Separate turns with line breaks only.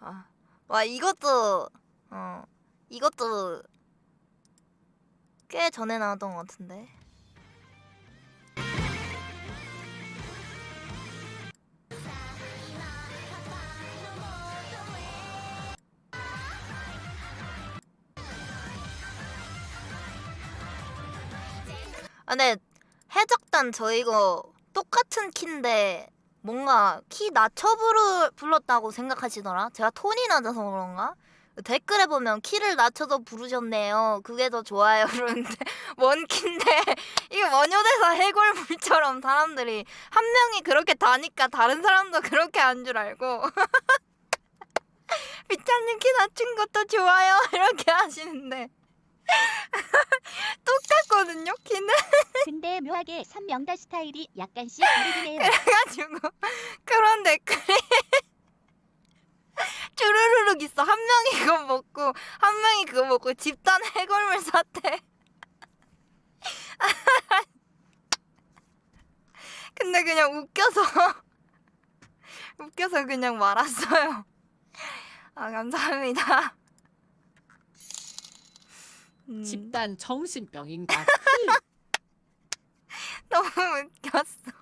아, 와 이것도 어 이것도 꽤 전에 나왔던 것 같은데. 아, 근데 해적단 저 이거 똑같은 키인데 뭔가 키 낮춰 부르, 불렀다고 생각하시더라. 제가 톤이 낮아서 그런가? 댓글에 보면 키를 낮춰서 부르셨네요. 그게 더 좋아요. 그러는데 뭔 키인데 이게 원효대사 해골물처럼 사람들이 한 명이 그렇게 다니까 다른 사람도 그렇게 한줄 알고 비찬님 키 낮춘 것도 좋아요. 이렇게 하시는데 똑같거든요. 키는
근데 묘하게 선명다 스타일이 약간씩 다르긴 해요.
그래가지고 그런 댓글이 주르르륵 있어. 한 명이 그거 먹고 한 명이 그거 먹고 집단 해골물 사태. 근데 그냥 웃겨서 웃겨서 그냥 말았어요. 아 감사합니다. 음,
집단 정신병인가?
너무 웃겼어.